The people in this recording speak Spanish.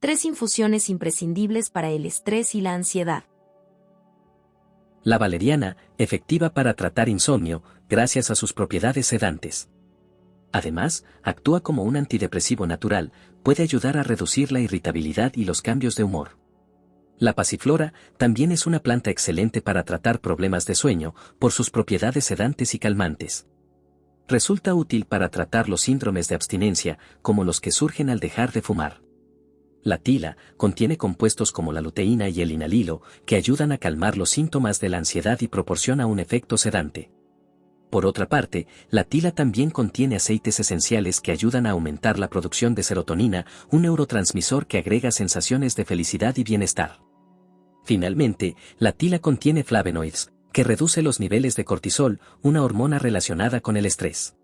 Tres infusiones imprescindibles para el estrés y la ansiedad. La valeriana, efectiva para tratar insomnio, gracias a sus propiedades sedantes. Además, actúa como un antidepresivo natural, puede ayudar a reducir la irritabilidad y los cambios de humor. La pasiflora también es una planta excelente para tratar problemas de sueño, por sus propiedades sedantes y calmantes. Resulta útil para tratar los síndromes de abstinencia, como los que surgen al dejar de fumar. La tila contiene compuestos como la luteína y el inalilo, que ayudan a calmar los síntomas de la ansiedad y proporciona un efecto sedante. Por otra parte, la tila también contiene aceites esenciales que ayudan a aumentar la producción de serotonina, un neurotransmisor que agrega sensaciones de felicidad y bienestar. Finalmente, la tila contiene flavonoides, que reduce los niveles de cortisol, una hormona relacionada con el estrés.